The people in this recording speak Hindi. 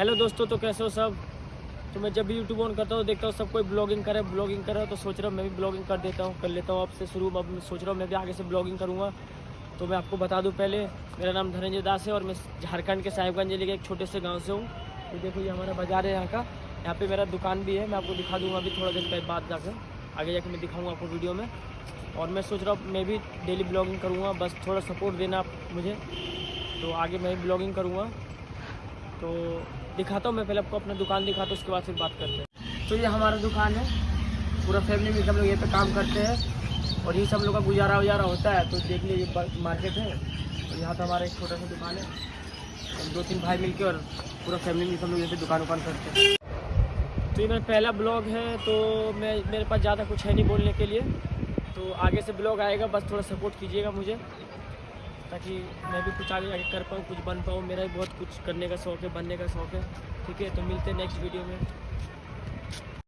हेलो दोस्तों तो कैसे हो सब? तो मैं जब भी यूट्यूब ऑन करता हूँ, देखता हूँ सब कोई ब्लॉगिंग करे ब्लॉगिंग करे तो सोच रहा हूँ मैं भी ब्लॉगिंग कर देता हूँ, कर लेता हूँ आपसे शुरू। अब सोच रहा हूँ मैं भी आगे से ब्लॉगिंग करूँगा। तो मैं आपको बता दूँ पहले, मेरा नाम धनंजय दास है और मैं झारखंड के साहिबगंज ज़िले के एक छोटे से गाँव से हूँ। तो देखो, ये हमारा बाज़ार है यहाँ का। यहाँ पर मेरा दुकान भी है, मैं आपको दिखा दूँगा अभी थोड़ा के बाद जाकर। आगे जाकर मैं दिखाऊँगा आपको वीडियो में। और मैं सोच रहा हूँ मैं भी डेली ब्लॉगिंग करूँगा, बस थोड़ा सपोर्ट देना आप मुझे। तो आगे मैं भी ब्लॉगिंग करूँगा। तो दिखाता हूँ, मैं पहले आपको अपना दुकान दिखाता हूँ, उसके बाद फिर बात करते हैं। तो ये हमारा दुकान है, पूरा फैमिली में सब लोग यहाँ पे काम करते हैं, और ये सब लोग का गुजारा वजारा होता है तो देख लीजिए मार्केट है, और यहाँ पे हमारा एक छोटा सा दुकान है दो तीन भाई मिलके और पूरा फैमिली में सब लोग यहाँ पे दुकान उकान करते हैं। तो ये मेरा पहला ब्लॉग है तो मैं, मेरे पास ज़्यादा कुछ है नहीं बोलने के लिए तो आगे से ब्लॉग आएगा, बस थोड़ा सपोर्ट कीजिएगा मुझे। ताकि मैं भी कुछ आगे आगे कर पाऊँ, कुछ बन पाऊँ। मेरा भी बहुत कुछ करने का शौक है, बनने का शौक है। ठीक है तो मिलते हैं नेक्स्ट वीडियो में।